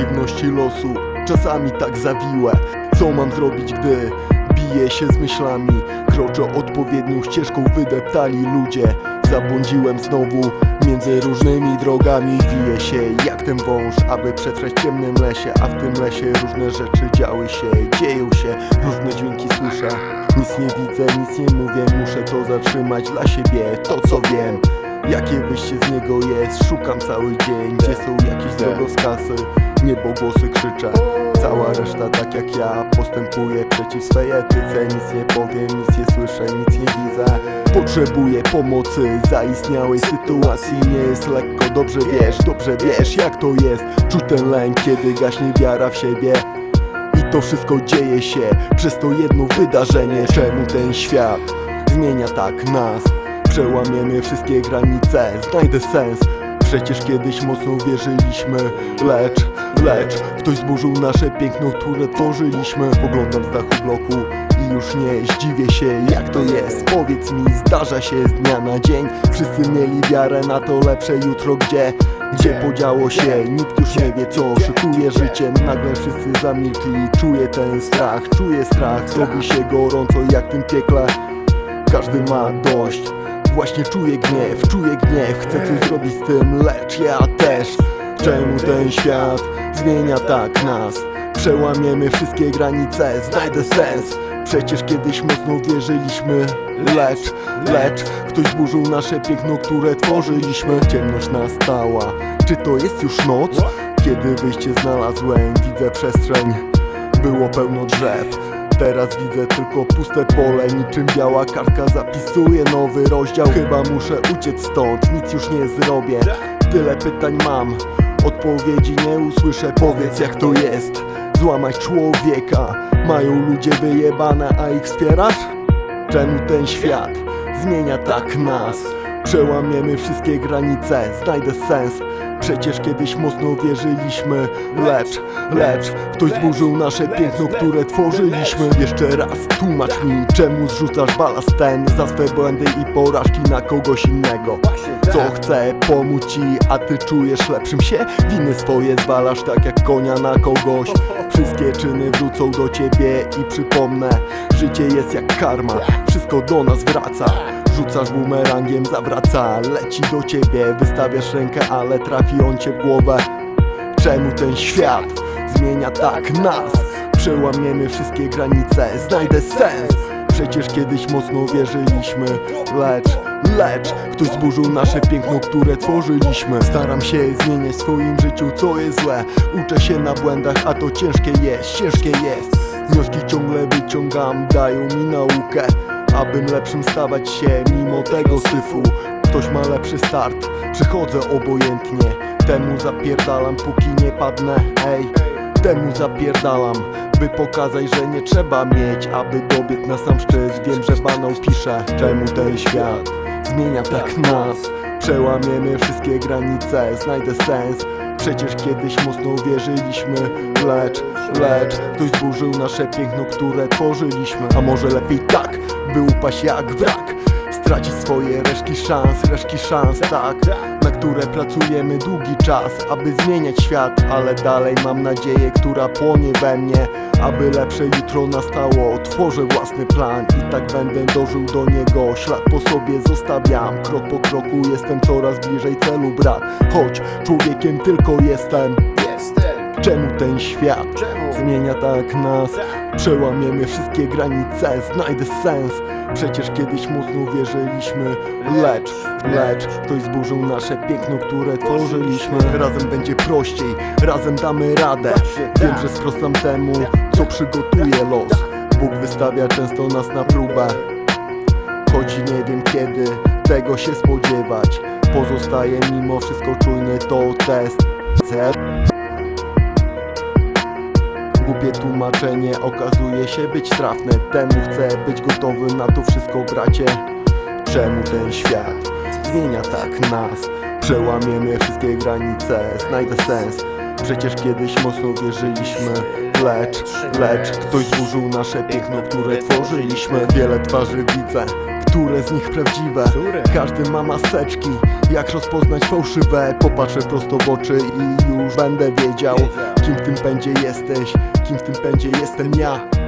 okoliczności losu Czasami tak zawiłe Co mam zrobić, gdy biję się z myślami? Kroczę odpowiednią ścieżką wydeptali ludzie. Zabłądziłem znowu między różnymi drogami. Wiję się jak ten wąż, aby przetrwać w ciemnym lesie. A w tym lesie różne rzeczy działy się, dzieją się. Różne dźwięki słyszę. Nic nie widzę, nic nie mówię. Muszę to zatrzymać dla siebie, to co wiem Jakie wyjście z niego jest, szukam cały dzień. Gdzie są jakieś drogowskazy, niebogłosy krzyczę. Cała reszta tak jak ja postępuje. Przeciw swej etyce Nic nie powiem, nic nie słyszę, nic nie widzę. Potrzebuję pomocy zaistniałej sytuacji. Nie jest lekko, dobrze wiesz, dobrze wiesz jak to jest. Czuć ten lęk, kiedy gaśnie wiara w siebie. I to wszystko dzieje się przez to jedno wydarzenie. Czemu ten świat zmienia tak nas? Przełamiemy wszystkie granice, znajdę sens. Przecież kiedyś mocno wierzyliśmy. Lecz, lecz Ktoś zburzył nasze piękno, które tworzyliśmy. Poglądam z dachu bloku i już nie zdziwię się jak to jest. Powiedz mi, zdarza się z dnia na dzień. Wszyscy mieli wiarę na to lepsze jutro Gdzie, gdzie podziało się? Nikt już nie wie co szykuje życie. Nagle wszyscy zamilkli. Czuję ten strach, czuję strach. Zrobi się gorąco jak w tym piekle. Każdy ma dość Właśnie czuję gniew, czuję gniew. Chcę coś zrobić z tym, lecz ja też. Czemu ten świat zmienia tak nas? Przełamiemy wszystkie granice, znajdę sens. Przecież kiedyś mocno wierzyliśmy. Lecz, lecz Ktoś zburzył nasze piękno, które tworzyliśmy. Ciemność nastała. Czy to jest już noc? Kiedy wyjście znalazłem, widzę przestrzeń. Było pełno drzew Teraz widzę tylko puste pole Niczym biała kartka zapisuje nowy rozdział Chyba muszę uciec stąd, nic już nie zrobię Tyle pytań mam, odpowiedzi nie usłyszę Powiedz jak to jest, złamać człowieka Mają ludzie wyjebane, a ich wspierasz? Czemu ten świat zmienia tak nas? Przełamiemy wszystkie granice, znajdę sens. Przecież kiedyś mocno wierzyliśmy. Lecz, lecz Ktoś zburzył nasze piękno, które tworzyliśmy. Jeszcze raz tłumacz mi Czemu zrzucasz balast ten? Za swe błędy i porażki na kogoś innego. Co chce pomóc ci, a ty czujesz lepszym się? Winy swoje zwalasz tak jak konia na kogoś. Wszystkie czyny wrócą do ciebie i przypomnę. Życie jest jak karma, wszystko do nas wraca Rzucasz bumerangiem, zawraca, leci do ciebie Wystawiasz rękę, ale trafi on cię w głowę. Czemu ten świat zmienia tak nas? Przełamiemy wszystkie granice, znajdę sens. Przecież kiedyś mocno wierzyliśmy Lecz, lecz Ktoś zburzył nasze piękno, które tworzyliśmy? Staram się zmieniać w swoim życiu, co jest złe. Uczę się na błędach, a to ciężkie jest, ciężkie jest. Wnioski ciągle wyciągam, dają mi naukę Abym lepszym stawać się mimo tego syfu. Ktoś ma lepszy start, przychodzę obojętnie. Temu zapierdalam póki nie padnę, ej Temu zapierdalam, by pokazać, że nie trzeba mieć Aby dobiec na sam szczyt, wiem, że banał pisze Czemu ten świat zmienia tak nas? Przełamiemy wszystkie granice, znajdę sens Przecież kiedyś mocno wierzyliśmy Lecz, lecz Ktoś zburzył nasze piękno, które tworzyliśmy. A może lepiej tak, by upaść jak wrak. Stracić swoje resztki szans, resztki szans, tak Na które pracujemy długi czas, aby zmieniać świat Ale dalej mam nadzieję, która płonie we mnie Aby lepsze jutro nastało, tworzę własny plan I tak będę dożył do niego, ślad po sobie zostawiam Krok po kroku jestem coraz bliżej celu, brat. Choć człowiekiem tylko jestem Czemu ten świat zmienia tak nas? Przełamiemy wszystkie granice, znajdę sens. Przecież kiedyś mocno wierzyliśmy. Lecz, lecz Ktoś zburzył nasze piękno, które tworzyliśmy. Razem będzie prościej, razem damy radę. Wiem, że sprostam temu, co przygotuje los. Bóg wystawia często nas na próbę. Choć nie wiem kiedy tego się spodziewać. Pozostaje mimo wszystko czujny to test Głupie tłumaczenie okazuje się być trafne Temu chcę być gotowy na to wszystko bracie Czemu ten świat zmienia tak nas? Przełamiemy wszystkie granice, znajdę sens Przecież kiedyś mocno wierzyliśmy Lecz, lecz Ktoś zburzył nasze piękno, które tworzyliśmy Wiele twarzy widzę które z nich prawdziwe? Każdy ma maseczki Jak rozpoznać fałszywe? Popatrzę prosto w oczy i już będę wiedział Kim w tym pędzie jesteś? Kim w tym pędzie jestem ja?